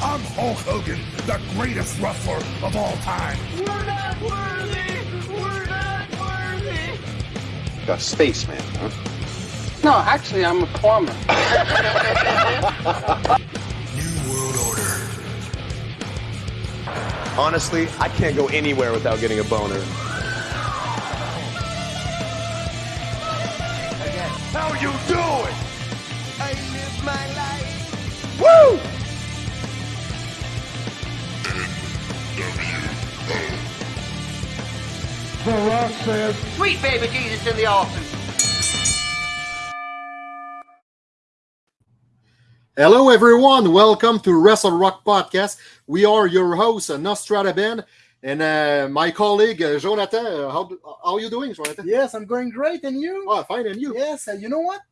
I'm Hulk Hogan, the greatest wrestler of all time. We're not worthy! We're not worthy! A spaceman, huh? No, actually, I'm a plumber. New World Order. Honestly, I can't go anywhere without getting a boner. How you doing? I live my life! The Rock says, Sweet baby Jesus in the office. Hello, everyone. Welcome to Wrestle Rock Podcast. We are your hosts, Nostrada Ben, and uh, my colleague uh, Jonathan. How, how are you doing, Jonathan? Yes, I'm going great. And you? Oh, fine. And you? Yes, uh, you know what?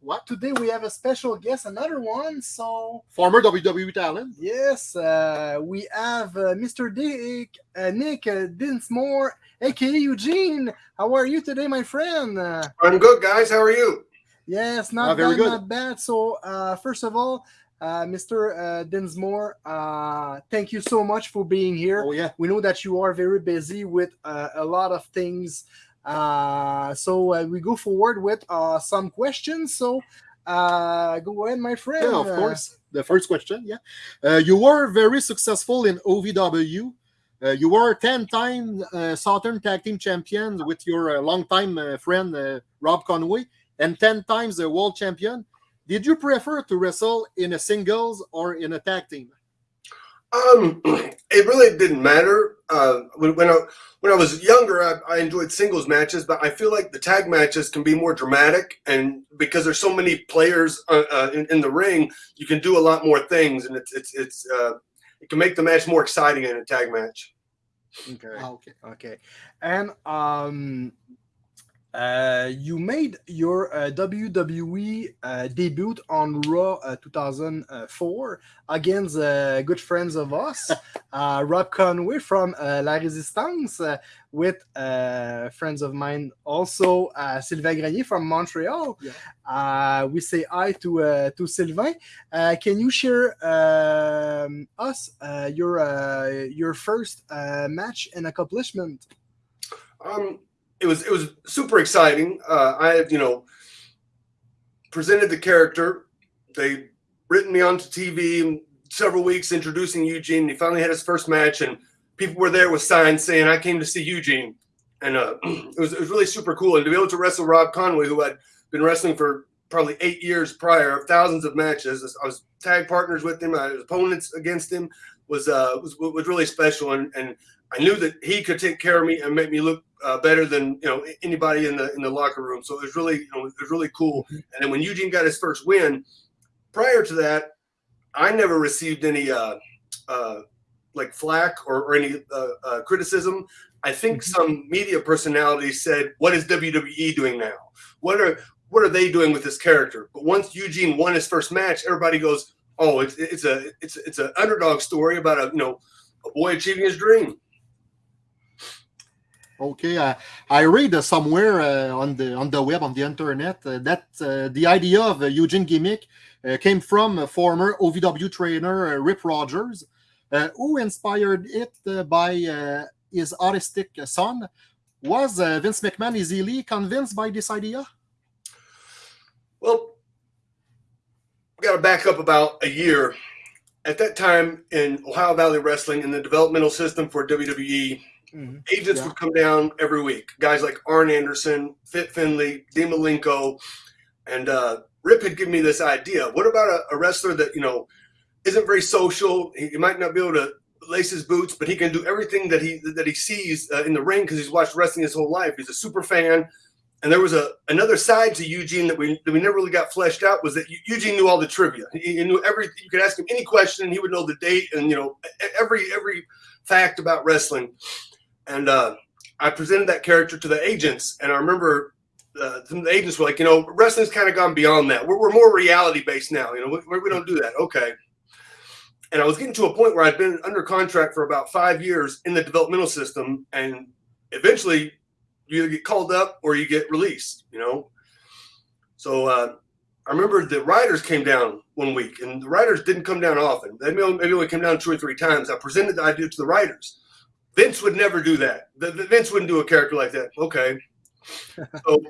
What? Today we have a special guest, another one. So, Former WWE talent. yes, uh, we have uh, Mr. Dick, uh, Nick uh, Dinsmore, aka Eugene. How are you today, my friend? Uh, I'm good, guys. How are you? yes, not Ah, very bad, good. not bad. So, uh, first of all, uh, Mr. Uh, Dinsmore, uh, thank you so much for being here. Oh, yeah. We know that you are very busy with uh, a lot of things. Uh, so uh, we go forward with uh, some questions. So uh, go ahead, my friend. Yeah, of course. The first question, yeah. Uh, you were very successful in OVW. Uh, you were 10 time uh, Southern Tag Team champion with your uh, longtime uh, friend uh, Rob Conway and 10 times the world champion. Did you prefer to wrestle in a singles or in a tag team? Um, it really didn't matter. Uh, when, when I when I was younger, I, I enjoyed singles matches, but I feel like the tag matches can be more dramatic, and because there's so many players uh, uh, in, in the ring, you can do a lot more things, and it's it's it's uh, it can make the match more exciting in a tag match. Okay. Okay. Okay. And um, uh, you made your uh, WWE uh, debut on Raw uh, 2004 against uh, good friends of us, uh, Rob Conway from uh, La Resistance, uh, with uh, friends of mine also, uh, Sylvain Grenier from Montreal. Yeah. Uh, we say hi to uh, to Sylvain. Uh, can you share um, us uh, your uh, your first uh, match and accomplishment? Um, it was it was super exciting. Uh, I you know presented the character. They written me onto TV several weeks introducing Eugene. He finally had his first match, and people were there with signs saying, "I came to see Eugene," and uh, it was it was really super cool. And to be able to wrestle Rob Conway, who had been wrestling for probably eight years prior, thousands of matches. I was tag partners with him. I was opponents against him. Was uh was was really special, and and I knew that he could take care of me and make me look uh, better than you know anybody in the in the locker room. So it was really you know, it was really cool. And then when Eugene got his first win, prior to that, I never received any uh, uh, like flack or, or any uh, uh, criticism. I think some media personalities said, "What is WWE doing now? What are what are they doing with this character?" But once Eugene won his first match, everybody goes, "Oh, it's it's a it's it's an underdog story about a you know a boy achieving his dream." Okay, uh, I read uh, somewhere uh, on the on the web on the internet uh, that uh, the idea of a Eugene gimmick uh, came from a former OVW trainer uh, Rip Rogers, uh, who inspired it uh, by uh, his autistic son. Was uh, Vince McMahon easily convinced by this idea? Well, we got to back up about a year. At that time in Ohio Valley Wrestling, in the developmental system for WWE, Mhm. agents Yeah. would come down every week. Guys like Arn Anderson, Fit Finlay, Dean Malenko, and uh, Rip had given me this idea. What about a, a wrestler that you know isn't very social? He, he might not be able to lace his boots, but he can do everything that he that he sees uh, in the ring because he's watched wrestling his whole life. He's a super fan. And there was a another side to Eugene that we that we never really got fleshed out was that Eugene knew all the trivia. He, he knew every. You could ask him any question, and he would know the date and you know every every fact about wrestling. And uh, I presented that character to the agents, and I remember uh, the agents were like, you know, wrestling's kind of gone beyond that. We're, we're more reality based now. You know, we, we don't do that. Okay. And I was getting to a point where I'd been under contract for about five years in the developmental system, and eventually you either get called up or you get released. You know, so uh, I remember the writers came down one week, and the writers didn't come down often. They maybe only came down two or three times. I presented the idea to the writers. Vince would never do that. The, the- Vince wouldn't do a character like that. Okay. so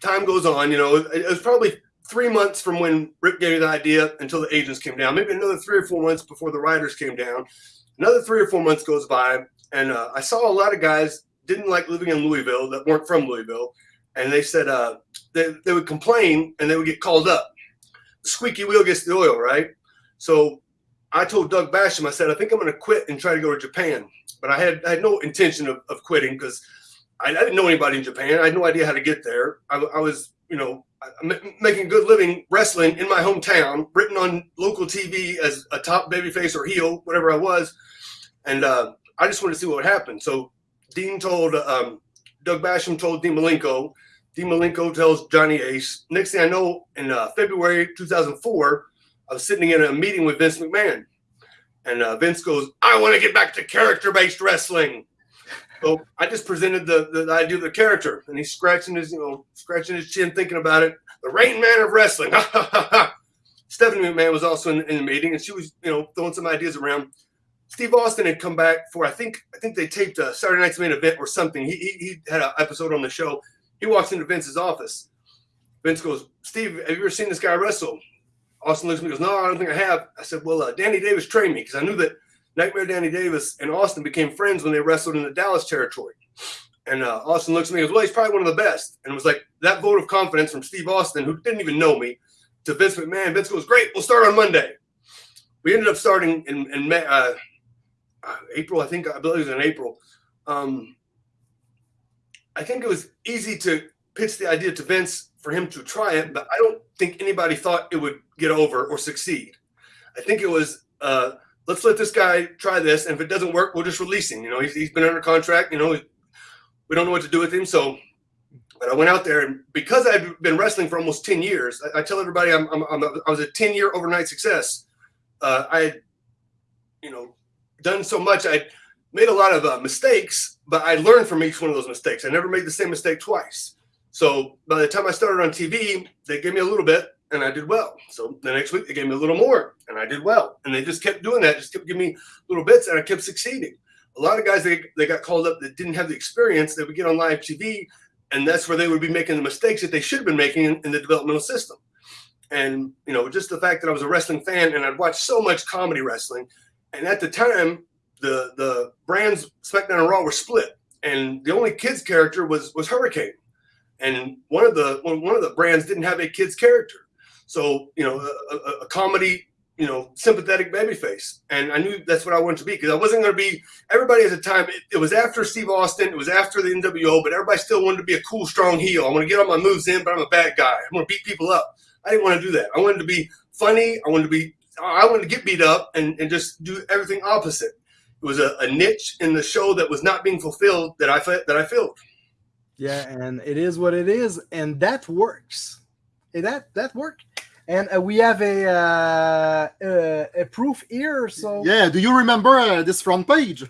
time goes on. You know, it, it was probably three months from when Rip gave me the idea until the agents came down. Maybe another three or four months before the writers came down. Another three or four months goes by, and uh, I saw a lot of guys didn't like living in Louisville that weren't from Louisville, and they said uh, they, they would complain and they would get called up. The squeaky wheel gets the oil, right? So I told Doug Basham, I said, I think I'm going to quit and try to go to Japan. But I had I had no intention of, of quitting because I, I didn't know anybody in Japan. I had no idea how to get there. I, I was, you know, making good living wrestling in my hometown, written on local TV as a top babyface or heel, whatever I was. And uh, I just wanted to see what would happen. So Dean told um, Doug Basham told Dean Malenko. Dean Malenko tells Johnny Ace. Next thing I know, in uh, February 2004, I was sitting in a meeting with Vince McMahon, and uh, Vince goes, "I want to get back to character-based wrestling." So I just presented the, the, the idea of the character, and he's scratching his, you know, scratching his chin, thinking about it. The Rain Man of wrestling. Stephanie McMahon was also in, in the meeting, and she was, you know, throwing some ideas around. Steve Austin had come back for I think I think they taped a Saturday Night's Main Event or something. He, he, he had an episode on the show. He walks into Vince's office. Vince goes, Steve, have you ever seen this guy wrestle? Austin looks at me goes, No, I don't think I have. I said, Well, uh, Danny Davis trained me because I knew that Nightmare Danny Davis and Austin became friends when they wrestled in the Dallas territory. And uh, Austin looks at me and goes, Well, he's probably one of the best. And it was like that vote of confidence from Steve Austin, who didn't even know me, to Vince McMahon. Vince goes, Great, we'll start on Monday. We ended up starting in, in May, uh, uh, April, I think, I believe it was in April. Um, I think it was easy to pitch the idea to Vince for him to try it, but I don't think anybody thought it would get over or succeed. I think it was uh, let's let this guy try this, and if it doesn't work, we'll just release him. You know, he's, he's been under contract. You know, we don't know what to do with him. So, but I went out there, and because I've been wrestling for almost ten years, I, I tell everybody I'm, I'm, I'm a, I was a ten year overnight success. Uh, I, had, you know, done so much. I made a lot of uh, mistakes, but I learned from each one of those mistakes. I never made the same mistake twice. So by the time I started on TV, they gave me a little bit and I did well. So the next week they gave me a little more and I did well. And they just kept doing that, just kept giving me little bits and I kept succeeding. A lot of guys they, they got called up that didn't have the experience, they would get on live TV and that's where they would be making the mistakes that they should have been making in, in the developmental system. And you know, just the fact that I was a wrestling fan and I'd watched so much comedy wrestling, and at the time, the the brands SmackDown and Raw were split, and the only kids character was was Hurricane, and one of the one, of the brands didn't have a kids character, so you know, a, a, a comedy, you know, sympathetic babyface, and I knew that's what I wanted to be because I wasn't going to be. Everybody at the time, it, it was after Steve Austin, it was after the NWO, but everybody still wanted to be a cool, strong heel. I want to get all my moves in, but I'm a bad guy. I'm going to beat people up. I didn't want to do that. I wanted to be funny. I wanted to be. I wanted to get beat up and, and just do everything opposite. It was a, a niche in the show that was not being fulfilled that I that I filled. Yeah, and it is what it is, and that works. And that that worked. And uh, we have a uh, uh, a proof here. So Yeah, do you remember uh, this front page?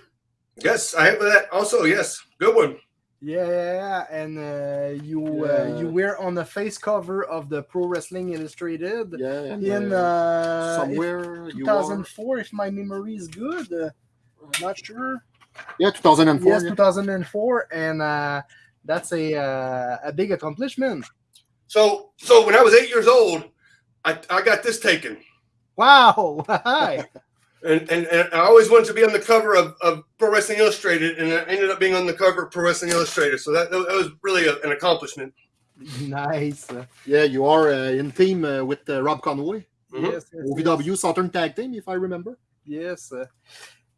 Yes, I have that also. Yes, good one. yeah, yeah, yeah. and uh, you uh, you were on the face cover of the Pro Wrestling Illustrated Yeah, in uh, uh, somewhere you 2004, if my memory is good. Uh, not sure. Yeah, 2004. Yes, yeah. 2004, and uh, that's a uh, a big accomplishment. So so when I was eight years old, I, I got this taken. Wow! Hi. And, and, and I always wanted to be on the cover of, of Pro Wrestling Illustrated, and I ended up being on the cover of Pro Wrestling Illustrated. So that, that was really a, an accomplishment. nice. Yeah, you are uh, in team uh, with uh, Rob Conway, Mhm. Yes, yes, OVW Southern Tag Team, if I remember. Yes.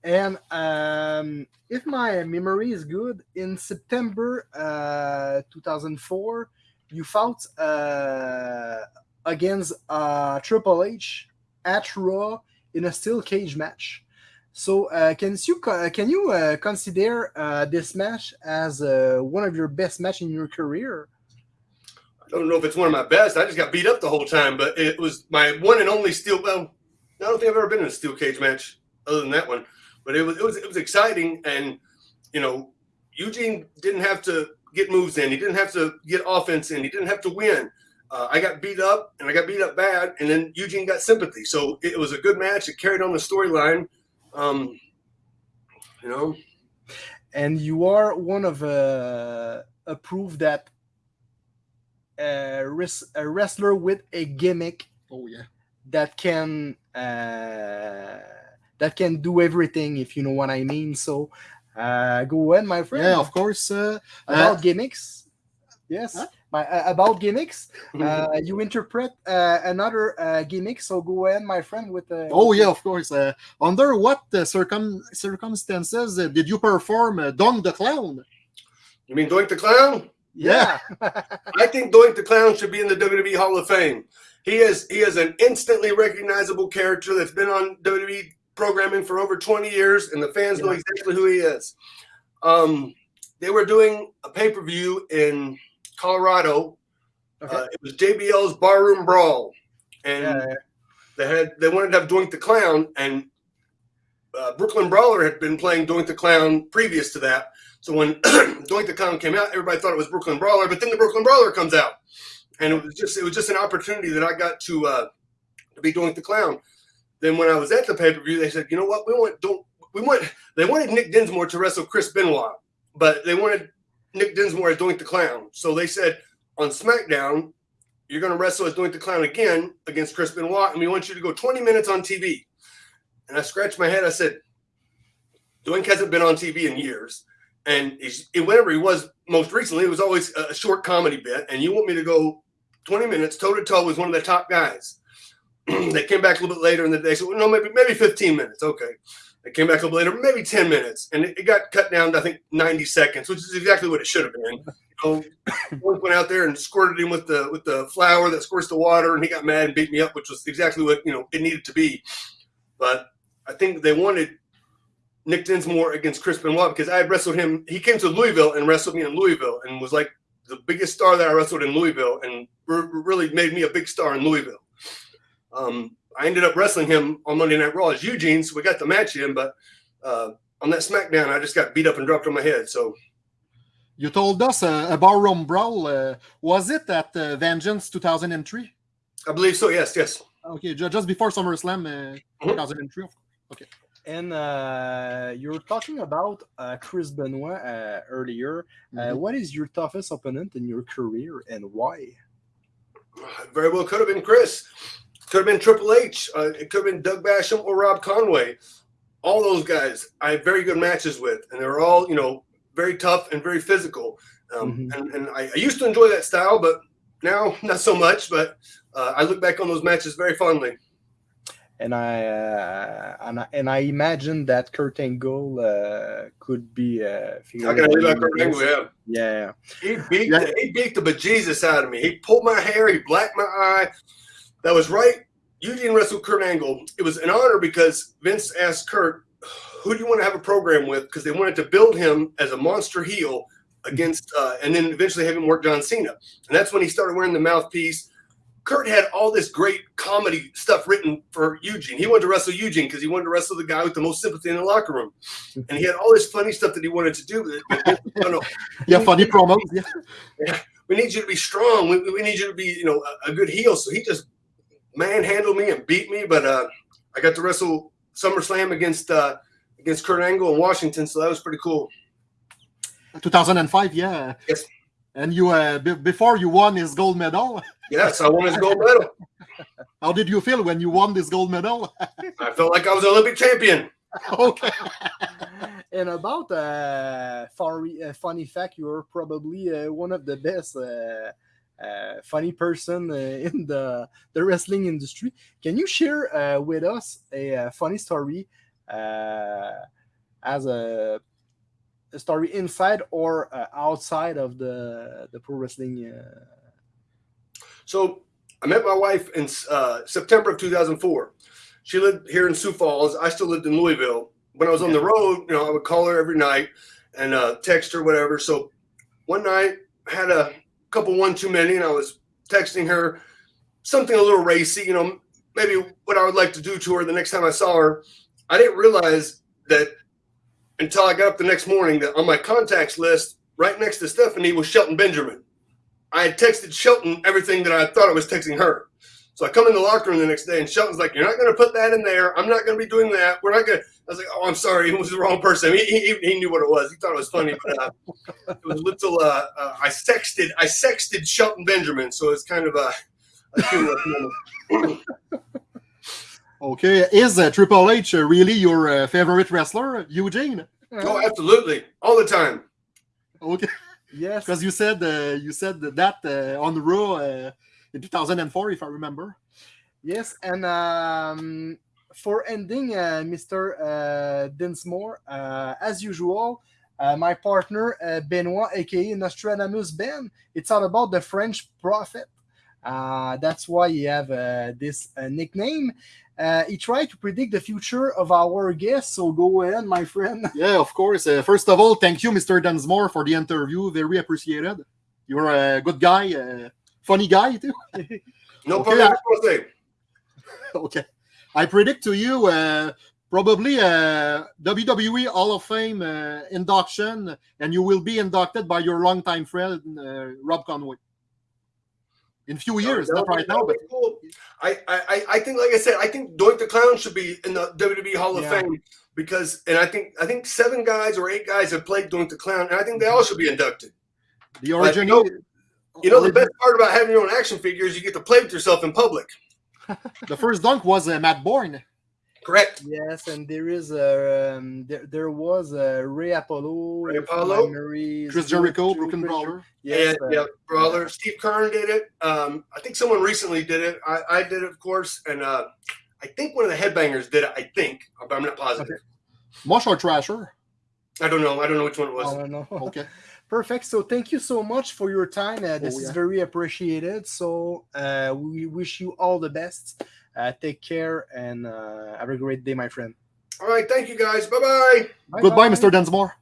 And um, if my memory is good, in September uh, 2004, you fought uh, against uh, Triple H at Raw in a steel cage match. So, uh, can you can you uh, consider uh, this match as uh, one of your best match in your career? I don't know if it's one of my best. I just got beat up the whole time, but it was my one and only steel. Well, I don't think I've ever been in a steel cage match other than that one. But it was it was it was exciting, and you know, Eugene didn't have to get moves in. He didn't have to get offense in. He didn't have to win. uh, I got beat up and I got beat up bad, and then Eugene got sympathy. So it was a good match. It carried on the storyline. Um, you know, and you are one of uh, a proof that a, res- a wrestler with a gimmick Oh yeah. that can uh, that can do everything if you know what I mean. So uh, go ahead, my friend. Yeah, of course. Uh, about uh, gimmicks. Yes. Huh? My, uh, about gimmicks, uh, you interpret uh, another uh, gimmick. So go ahead, my friend. With uh, oh yeah, of course. Uh, under what uh, circum circumstances uh, did you perform uh, Dong the Clown? you mean Doink the Clown? yeah, I think Doink the Clown should be in the WWE Hall of Fame. He is he is an instantly recognizable character that's been on WWE programming for over 20 years, and the fans know exactly who he is. Um, they were doing a pay per view in Colorado. Okay. Uh, it was JBL's Barroom Brawl, and yeah, they had they wanted to have Doink the Clown, and uh, Brooklyn Brawler had been playing Doink the Clown previous to that. So when Doink the Clown came out, everybody thought it was Brooklyn Brawler, but then the Brooklyn Brawler comes out, and it was just it was just an opportunity that I got to uh, to be Doink the Clown. Then when I was at the pay per view, they said, you know what, we want don't we want they wanted Nick Dinsmore to wrestle Chris Benoit, but they wanted Nick Dinsmore as Doink the Clown. So they said on SmackDown, you're going to wrestle as Doink the Clown again against Chris Benoit, and we want you to go 20 minutes on TV. And I scratched my head. I said, Doink hasn't been on TV in years. And whenever he was most recently, it was always a short comedy bit. And you want me to go 20 minutes toe to toe with one of the top guys. they came back a little bit later in the day. So, no, maybe, maybe 15 minutes. Okay. They came back a little later, maybe 10 minutes. And it, it got cut down to, I think, 90 seconds, which is exactly what it should have been. You know, went out there and squirted him with the with the flour that squirts the water, and he got mad and beat me up, which was exactly what you know it needed to be. But I think they wanted Nick Dinsmore against Chris Benoit because I had wrestled him. He came to Louisville and wrestled me in Louisville, and was like the biggest star that I wrestled in Louisville, and r- really made me a big star in Louisville. Um, I ended up wrestling him on Monday Night Raw as Eugene, so we got the match in. But uh, on that SmackDown, I just got beat up and dropped on my head. So You told us uh, a barroom brawl. Uh, was it at uh, Vengeance 2003? I believe so. Yes, yes. Okay, just before SummerSlam uh, Mhm. 2003. and uh, you're talking about uh, Chris Benoit uh, earlier. Uh, Mhm. what is your toughest opponent in your career and why? Very well could have been Chris. Could have been Triple H. Uh, it could have been Doug Basham or Rob Conway. All those guys I had very good matches with, and they're all you know very tough and very physical. Um, Mhm. And, and I, I used to enjoy that style, but now not so much. But uh, I look back on those matches very fondly. And I uh, and I, and I imagine that Kurt Angle uh, could be. Uh, I leave out Kurt Angle? Yeah. Yeah. He beat Yeah. the, he beat the bejesus out of me. He pulled my hair. He blacked my eye. That was right. Eugene wrestled Kurt Angle. It was an honor because Vince asked Kurt, "Who do you want to have a program with?" Because they wanted to build him as a monster heel against, uh, and then eventually have him work John Cena. And that's when he started wearing the mouthpiece. Kurt had all this great comedy stuff written for Eugene. He wanted to wrestle Eugene because he wanted to wrestle the guy with the most sympathy in the locker room, and he had all this funny stuff that he wanted to do. No, no, Yeah, funny promos. Yeah. we need you to be strong. We, we need you to be, you know, a, a good heel. So he just manhandled me and beat me. But uh, I got to wrestle SummerSlam against uh, against Kurt Angle in Washington, so that was pretty cool. 2005, yeah. Yes. And you, uh, b- before you won his gold medal, Yes, I won his gold medal. how did you feel when you won this gold medal? I felt like I was an Olympic champion. okay. and about uh, funny, uh, funny fact, you're probably uh, one of the best uh, funny person uh, in the the wrestling industry. Can you share uh, with us a, funny story uh, as a, a story inside or uh, outside of the the pro wrestling? Uh... So I met my wife in uh, September of 2004. She lived here in Sioux Falls. I still lived in Louisville. When I was on the road, you know, I would call her every night and uh, text her, whatever. So one night, I had a couple one too many, and I was texting her something a little racy, you know, maybe what I would like to do to her the next time I saw her. I didn't realize that until I got up the next morning that on my contacts list, right next to Stephanie was Shelton Benjamin. I had texted Shelton everything that I thought I was texting her. So I come in the locker room the next day, and Shelton's like, "You're not going to put that in there. I'm not going to be doing that. We're not going." to I was like, "Oh, I'm sorry. It was the wrong person. He, he, he knew what it was. He thought it was funny, but uh, it was a little. Uh, uh, I sexted. I sexted Shelton Benjamin, so it's kind of a. a humorous moment. Okay, is uh, Triple H uh, really your uh, favorite wrestler, Eugene? oh, absolutely, all the time. Okay, Yes. because you said uh, you said that uh, on Raw uh, in 2004, if I remember. Yes, and um, for ending, uh, Mr. Uh, Dinsmore, uh, as usual, uh, my partner uh, Benoit, aka Nostradamus Ben, it's all about the French prophet. Uh, that's why he have uh, this uh, nickname. Uh, he tried to predict the future of our guest, so go ahead, my friend. Yeah, of course. Uh, first of all, thank you, Mr. Dunsmore, for the interview. Very appreciated. You're a good guy, uh, funny guy too. No Okay, problem. I- okay. I predict to you uh, probably a WWE Hall of Fame uh, induction, and you will be inducted by your longtime friend uh, Rob Conway. In a few years, That not right now, but cool. I, I, I- I think, like I said, I think Doink the Clown should be in the WWE Hall of Yeah. Fame because, and I think, I think seven guys or eight guys have played Doink the Clown, and I think they all should be inducted. the origin. you know- You know, the best part about having your own action figure is you get to play with yourself in public. The first dunk was uh, Matt Borne. Correct. Yes, and there is a um, there, there was a Ray Apollo, Ray Apollo? memory Chris Jericho, Chris Brooklyn Brawler. Yes, yeah, uh, yeah, brawler. Steve Keirn did it. Um, I think someone recently did it. I, I did it, of course, and uh, I think one of the headbangers did it. I think, but I'm not positive. Mosh or Thrasher. I don't know. I don't know which one it was. I don't know. Okay. Perfect. So thank you so much for your time. Uh, this Oh, is very appreciated. So uh, we wish you all the best. Uh, take care and uh, have a great day, my friend. All right, thank you guys. Bye bye. Goodbye, Bye-bye. Mr. Dunsmore.